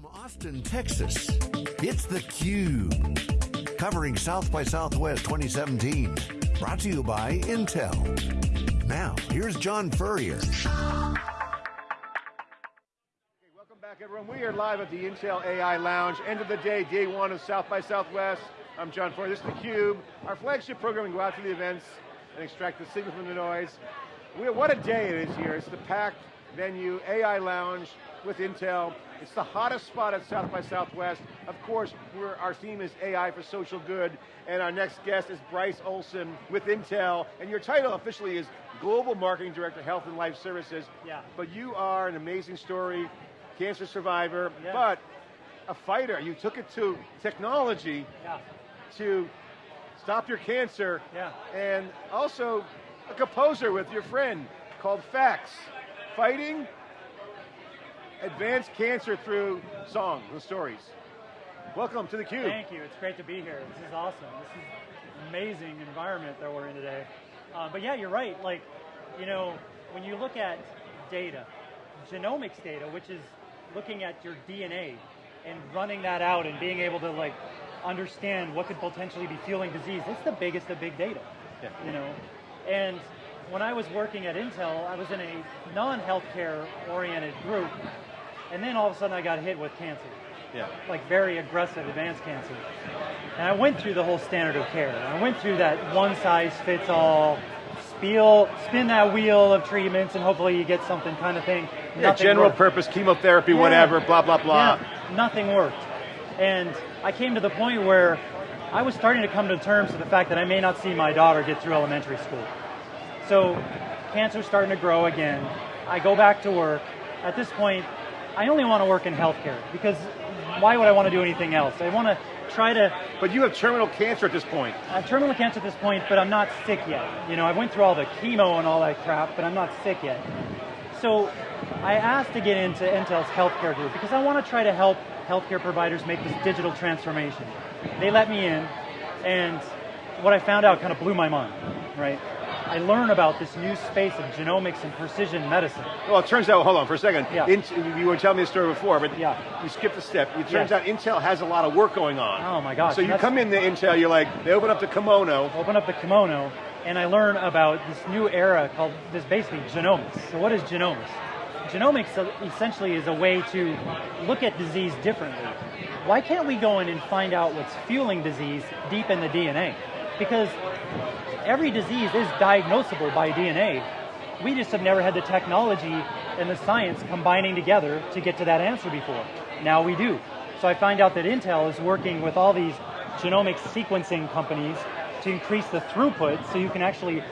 From Austin, Texas, it's theCUBE. Covering South by Southwest 2017. Brought to you by Intel. Now, here's John Furrier. Welcome back everyone. We are live at the Intel AI Lounge. End of the day, day one of South by Southwest. I'm John Furrier, this is theCUBE. Our flagship program, we go out to the events and extract the signal from the noise. We, what a day it is here. It's the packed venue, AI Lounge with Intel. It's the hottest spot at South by Southwest. Of course, our theme is AI for social good, and our next guest is Bryce Olson with Intel, and your title officially is Global Marketing Director, Health and Life Sciences. Yeah. But you are an amazing story, cancer survivor, yeah. but a fighter. You took it to technology yeah. to stop your cancer, yeah. and also a composer with your friend called FACS. Fighting advanced cancer through song and stories. Welcome to theCUBE. Thank you, it's great to be here. This is awesome. This is amazing environment that we're in today. Uh, but yeah, you're right. Like, you know, when you look at data, genomics data, which is looking at your DNA and running that out and being able to like understand what could potentially be fueling disease, it's the biggest of big data. Yeah. You know, and when I was working at Intel, I was in a non-healthcare oriented group and then all of a sudden I got hit with cancer. Yeah. Like very aggressive advanced cancer. And I went through the whole standard of care. I went through that one size fits all, spiel, spin that wheel of treatments and hopefully you get something kind of thing. Yeah, Nothing general worked. purpose, chemotherapy, Yeah. whatever, blah, blah, blah. Yeah, nothing worked. And I came to the point where I was starting to come to terms with the fact that I may not see my daughter get through elementary school. So cancer's starting to grow again. I go back to work. At this point, I only want to work in healthcare because why would I want to do anything else? I want to try to. But you have terminal cancer at this point. I have terminal cancer at this point, but I'm not sick yet. You know, I went through all the chemo and all that crap, but I'm not sick yet. So I asked to get into Intel's healthcare group because I want to try to help healthcare providers make this digital transformation. They let me in, and what I found out kind of blew my mind, right? I learn about this new space of genomics and precision medicine. Well, it turns out, hold on for a second. Yeah. You were telling me this story before, but Yeah. you skipped a step. It turns Yeah. out Intel has a lot of work going on. Oh my gosh. So you come into Intel, you're like, they open up the kimono. open up the kimono, and I learn about this new era called this basically genomics. So what is genomics? Genomics uh, essentially is a way to look at disease differently. Why can't we go in and find out what's fueling disease deep in the DNA? Because every disease is diagnosable by DNA. We just have never had the technology and the science combining together to get to that answer before. Now we do. So I find out that Intel is working with all these genomic sequencing companies to increase the throughput so you can actually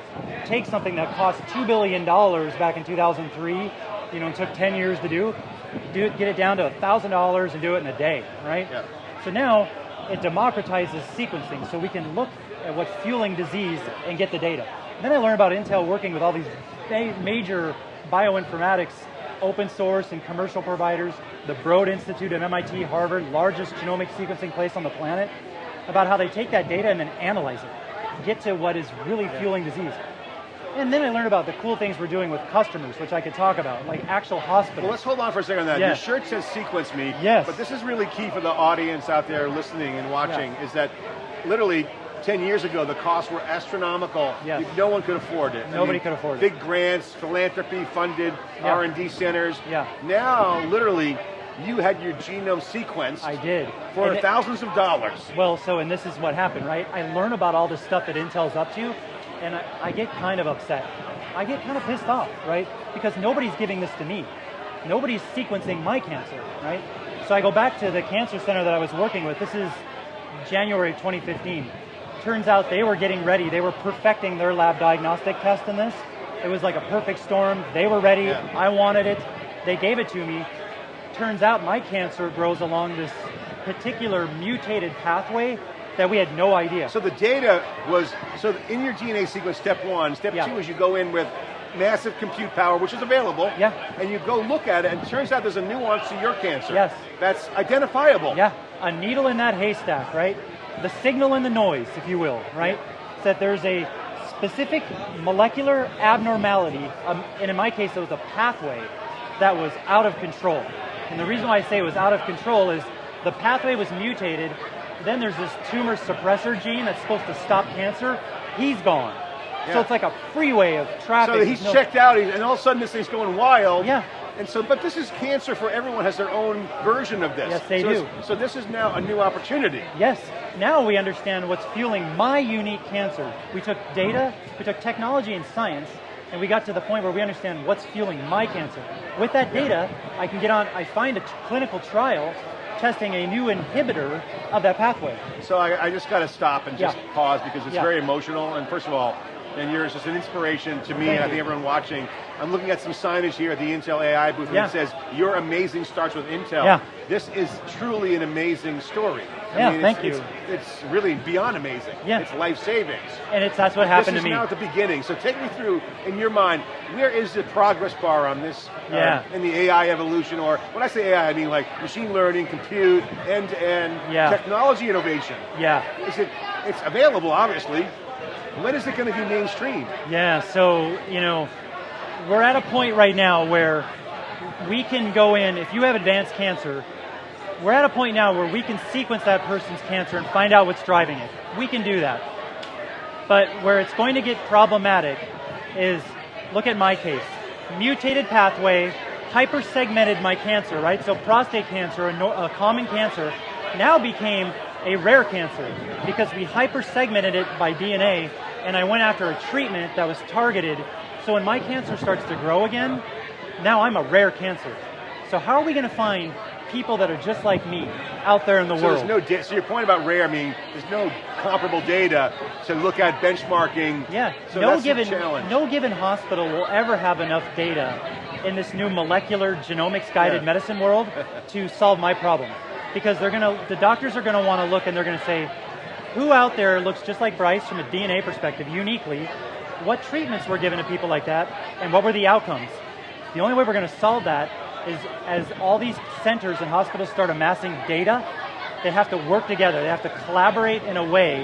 take something that cost $2 billion back in 2003, you know, and took 10 years to do, do it, get it down to $1,000 and do it in a day, right? Yeah. So now it democratizes sequencing so we can look Uh, at what's fueling disease and get the data. Then I learned about Intel working with all these ma- major bioinformatics, open source and commercial providers, the Broad Institute at MIT, Harvard, largest genomic sequencing place on the planet, about how they take that data and then analyze it, get to what is really fueling disease. And then I learned about the cool things we're doing with customers, which I could talk about, like actual hospitals. Well, let's hold on for a second on that. Yeah. Your shirt says sequence me. Yes. But this is really key for the audience out there listening and watching, Yeah. is that literally 10 years ago, the costs were astronomical. Yes. No one could afford it. I Nobody mean, could afford it. Big grants, philanthropy funded, Yeah. R&D centers. Yeah. Now, literally, you had your genome sequenced I did. for And it- thousands of dollars. Well, so, and this is what happened, right? I learn about all this stuff that Intel's up to, and I, I get kind of upset. I get kind of pissed off, right? Because nobody's giving this to me. Nobody's sequencing my cancer, right? So I go back to the cancer center that I was working with. This is January 2015. Turns out they were getting ready. They were perfecting their lab diagnostic test in this. It was like a perfect storm. They were ready. Yeah. I wanted it. They gave it to me. Turns out my cancer grows along this particular mutated pathway that we had no idea. So the data was, so in your DNA sequence, step one, step Yeah. two is you go in with massive compute power, which is available. Yeah. And you go look at it, and it turns out there's a nuance to your cancer. Yes. That's identifiable. Yeah, a needle in that haystack, right? The signal and the noise, if you will, right? Is that there's a specific molecular abnormality, um, and in my case it was a pathway that was out of control. And the reason why I say it was out of control is the pathway was mutated, then there's this tumor suppressor gene that's supposed to stop cancer, he's gone. So it's like a freeway of traffic. So he's no- checked out, and all of a sudden this thing's going wild. Yeah. And so, but this is cancer for everyone has their own version of this. Yes, they so do. So this is now a new opportunity. Yes, now we understand what's fueling my unique cancer. We took data, we took technology and science, and we got to the point where we understand what's fueling my cancer. With that data, I can get on, I find a clinical trial testing a new inhibitor of that pathway. So I, I just got to stop and just Yeah. pause because it's Yeah. very emotional. And first of all, and yours is an inspiration to me, Thank and I think everyone watching. I'm looking at some signage here at the Intel AI booth, and Yeah. it says, "Your amazing starts with Intel." Yeah. This is truly an amazing story. Yeah, it's, thank it's, you. It's really beyond amazing. Yeah. It's life savings. And it's that's what happened to me. this is now at the beginning. So take me through, in your mind, where is the progress bar on this uh, Yeah. in the AI evolution? Or when I say AI, I mean like machine learning, compute, end-to-end, Yeah. technology innovation. Yeah. Is it? It's available, obviously. When is it going to be mainstream? Yeah, so, you know, we're at a point right now where we can go in, if you have advanced cancer, we're at a point now where we can sequence that person's cancer and find out what's driving it. We can do that. But where it's going to get problematic is, look at my case. Mutated pathway, hyper-segmented my cancer, right? So prostate cancer, a, no, a common cancer, now became a rare cancer because we hyper-segmented it by DNA and I went after a treatment that was targeted. So when my cancer starts to grow again, now I'm a rare cancer. So how are we going to find people that are just like me out there in the So world? there's no. Da- so your point about rare, I mean, there's no comparable data to look at benchmarking. Yeah, So no given challenge. no given hospital will ever have enough data in this new molecular genomics guided Yeah. medicine world to solve my problem. Because they're gonna the doctors are gonna want to look and they're gonna say, who out there looks just like Bryce from a DNA perspective uniquely? What treatments were given to people like that and what were the outcomes? The only way we're gonna solve that is as all these centers and hospitals start amassing data, they have to work together. They have to collaborate in a way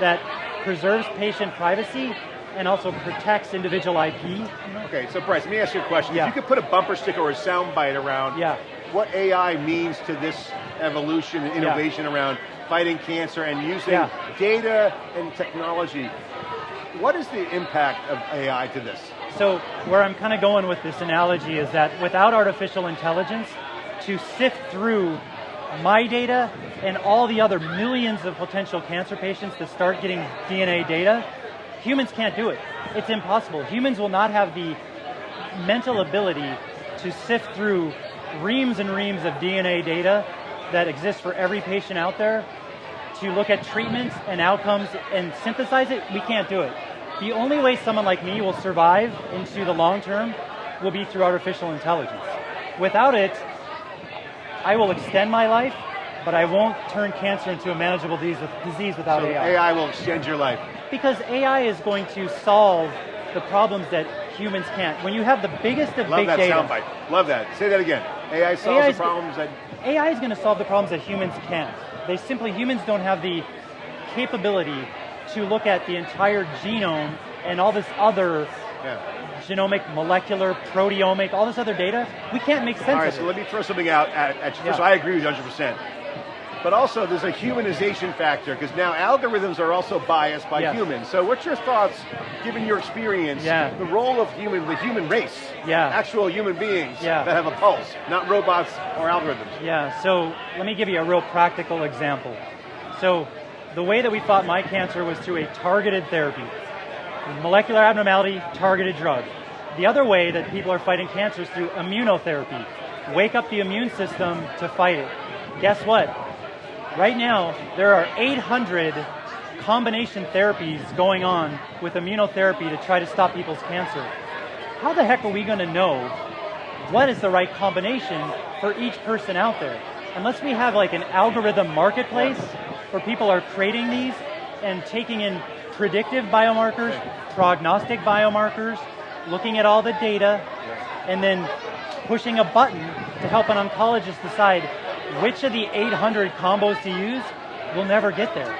that preserves patient privacy and also protects individual IP. Okay, so Bryce, let me ask you a question. Yeah. If you could put a bumper sticker or a sound bite around Yeah. What AI means to this evolution and innovation around fighting cancer and using Yeah. data and technology, what is the impact of AI to this? So where I'm kind of going with this analogy is that without artificial intelligence, to sift through my data and all the other millions of potential cancer patients that start getting DNA data, humans can't do it. It's impossible. Humans will not have the mental ability to sift through reams and reams of DNA data that exists for every patient out there to look at treatments and outcomes and synthesize it, we can't do it. The only way someone like me will survive into the long term will be through artificial intelligence. Without it, I will extend my life, but I won't turn cancer into a manageable disease, disease without So AI. AI will extend your life. Because AI is going to solve the problems that humans can't. When you have the biggest of Love big that soundbite. Love that. Say that again. AI solves AI the is- problems that AI is going to solve the problems that humans can't. They simply, humans don't have the capability to look at the entire genome and all this other yeah. genomic, molecular, proteomic, all this other data. We can't make sense All right, of so it. So let me throw something out at, at you. First, Yeah. I agree with you 100%. But also, there's a humanization factor because now algorithms are also biased by Yes. humans. So, what's your thoughts, given your experience, Yeah. the role of human, the human race, Yeah. actual human beings Yeah. that have a pulse, not robots or algorithms? Yeah, so let me give you a real practical example. So the way that we fought my cancer was through a targeted therapy. Molecular abnormality, targeted drug. The other way that people are fighting cancer is through immunotherapy. Wake up the immune system to fight it. Guess what? Right now, there are 800 combination therapies going on with immunotherapy to try to stop people's cancer. How the heck are we going to know what is the right combination for each person out there? Unless we have like an algorithm marketplace where people are creating these and taking in predictive biomarkers, prognostic biomarkers, looking at all the data, and then pushing a button to help an oncologist decide which of the 800 combos to use, we'll never get there.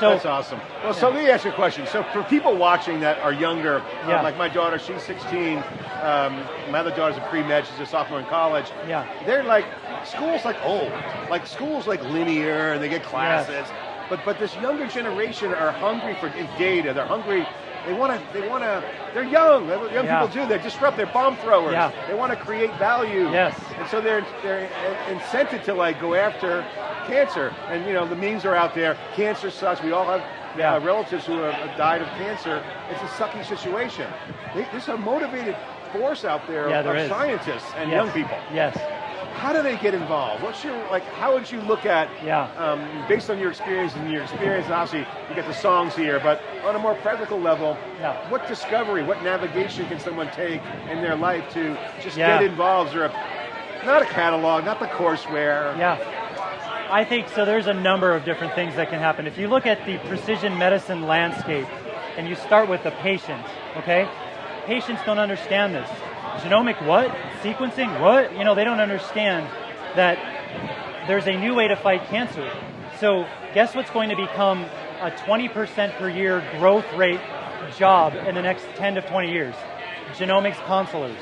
So That's awesome. Well, so let me ask you a question. So for people watching that are younger, uh, Yeah. like my daughter, she's 16. Um, my other daughter's a pre-med, she's a sophomore in college. Yeah. They're like, school's like old. Like school's like linear and they get classes. But but this younger generation are hungry for data. They're hungry. They want to. They want to. They're young. Young Yeah. people do. They're disrupt. They're bomb throwers. Yeah. They want to create value. Yes. And so they're they're incented to like go after cancer. And you know the memes are out there. Cancer sucks. We all have Yeah. uh, relatives who have died of cancer. It's a sucky situation. They- There's a motivated force out there Yeah, of there is. scientists and Yes. young people. Yes. How do they get involved? What's your like? How would you look at? Yeah. Um, based on your experience and your experience, and obviously you get the songs here, but on a more practical level, Yeah. what discovery, what navigation can someone take in their life to just Yeah. get involved? Or a not a catalog, not the courseware? Yeah. I think so. There's a number of different things that can happen. If you look at the precision medicine landscape and you start with the patient, okay? Patients don't understand this. Genomic what? Sequencing what? You know, they don't understand that there's a new way to fight cancer. So, guess what's going to become a 20% per year growth rate job in the next 10 to 20 years? Genomics counselors.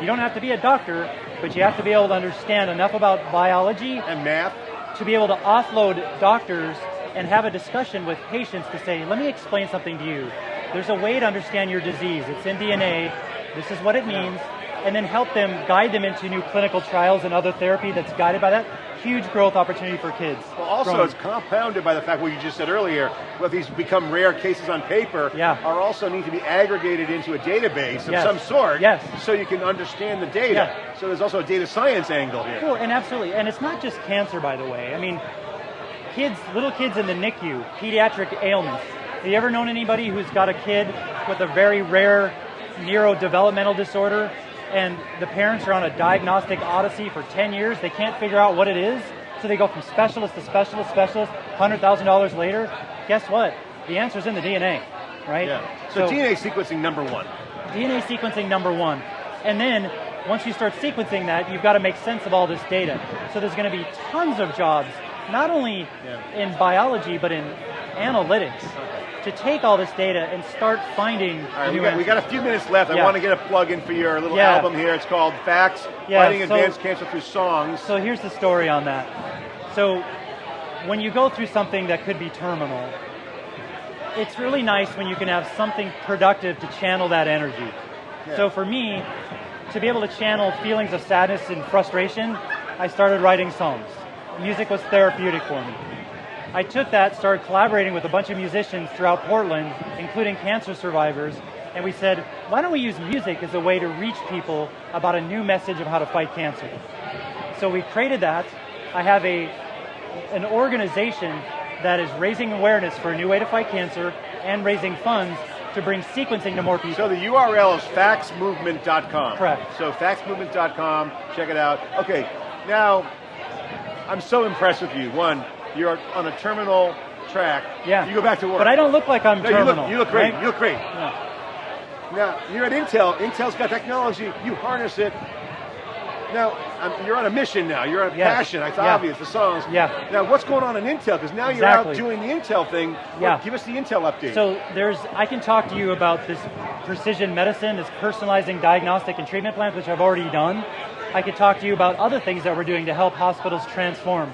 You don't have to be a doctor, but you have to be able to understand enough about biology And math? to be able to offload doctors and have a discussion with patients to say, let me explain something to you. There's a way to understand your disease. It's in DNA. This is what it means. And then help them guide them into new clinical trials and other therapy that's guided by that. Huge growth opportunity for kids. Well, also Growing. it's compounded by the fact what you just said earlier, what these become rare cases on paper Yeah. are also need to be aggregated into a database of Yes. some sort Yes. so you can understand the data. Yeah. So there's also a data science angle here. Cool, and absolutely, and it's not just cancer, by the way. I mean, kids, little kids in the NICU, pediatric ailments. Have you ever known anybody who's got a kid with a very rare neurodevelopmental disorder, and the parents are on a diagnostic odyssey for 10 years? They can't figure out what it is, so they go from specialist to specialist, specialist. Hundred thousand dollars later, guess what? The answer's in the DNA, right? Yeah. So, DNA sequencing number one. DNA sequencing number one. And then once you start sequencing that, you've got to make sense of all this data. So there's going to be tons of jobs, not only Yeah. in biology, but in analytics, to take all this data and start finding All right, we got, we got a few minutes left. I want to get a plug in for your little Yeah. album here. It's called FACS, Yeah, Fighting so- Advanced Cancer Through Songs. So here's the story on that. So when you go through something that could be terminal, it's really nice when you can have something productive to channel that energy. So for me, to be able to channel feelings of sadness and frustration, I started writing songs. Music was therapeutic for me. I took that, started collaborating with a bunch of musicians throughout Portland, including cancer survivors, and we said, why don't we use music as a way to reach people about a new message of how to fight cancer? So we created that. I have a an organization that is raising awareness for a new way to fight cancer and raising funds to bring sequencing to more people. So the URL is facsmovement.com. Correct. So facsmovement.com, check it out. Okay, now I'm so impressed with you. One, you're on a terminal track. yeah. You go back to work. But I don't look like I'm No, you terminal. look, you look great. right? You look great. Yeah. Now, you're at Intel. Intel's got technology. You harness it. Now, um, you're on a mission now. You're on a passion. It's Yeah. obvious, the songs. Yeah. Now, what's going on in Intel? Because now you're Exactly. out doing the Intel thing. Yeah. Well, give us the Intel update. So there's, I can talk to you about this precision medicine, this personalizing diagnostic and treatment plans, which I've already done. I could talk to you about other things that we're doing to help hospitals transform.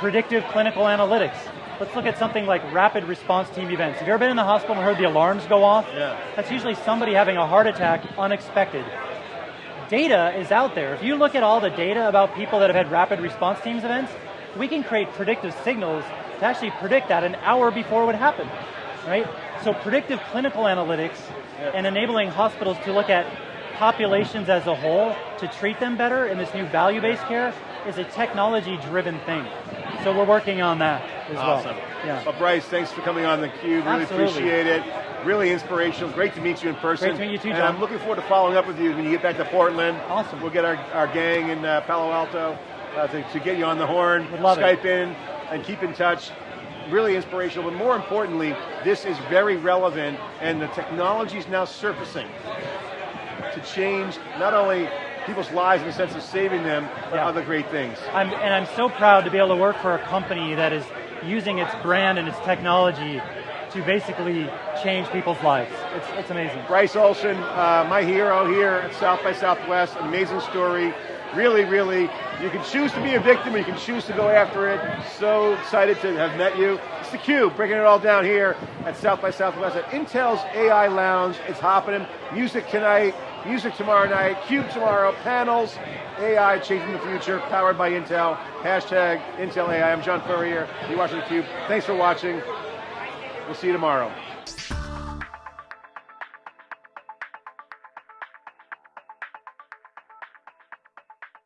Predictive clinical analytics. Let's look at something like rapid response team events. Have you ever been in the hospital and heard the alarms go off? Yeah. That's usually somebody having a heart attack unexpected. Data is out there. If you look at all the data about people that have had rapid response teams events, we can create predictive signals to actually predict that an hour before it would happen, right? So predictive clinical analytics and enabling hospitals to look at populations as a whole to treat them better in this new value-based care is a technology-driven thing. So we're working on that as awesome. well. Yeah. Well, Bryce, thanks for coming on the Cube. Really Absolutely. appreciate it. Really inspirational. Great to meet you in person. Great to meet you too, And John. I'm looking forward to following up with you when you get back to Portland. Awesome. We'll get our, our gang in uh, Palo Alto uh, to, to get you on the horn. Love it. Skype in and keep in touch. Really inspirational, but more importantly, this is very relevant, and the technology is now surfacing to change not only people's lives in the sense of saving them, Yeah. other great things. I'm, and I'm so proud to be able to work for a company that is using its brand and its technology to basically change people's lives. It's, it's amazing. Bryce Olson, uh, my hero here at South by Southwest, amazing story. Really, really, you can choose to be a victim or you can choose to go after it. So excited to have met you. It's theCUBE, breaking it all down here at South by Southwest at Intel's AI Lounge. It's happening. Music tonight, music tomorrow night, CUBE tomorrow, panels, AI changing the future, powered by Intel. Hashtag Intel AI. I'm John Furrier. You're watching theCUBE. Thanks for watching. We'll see you tomorrow.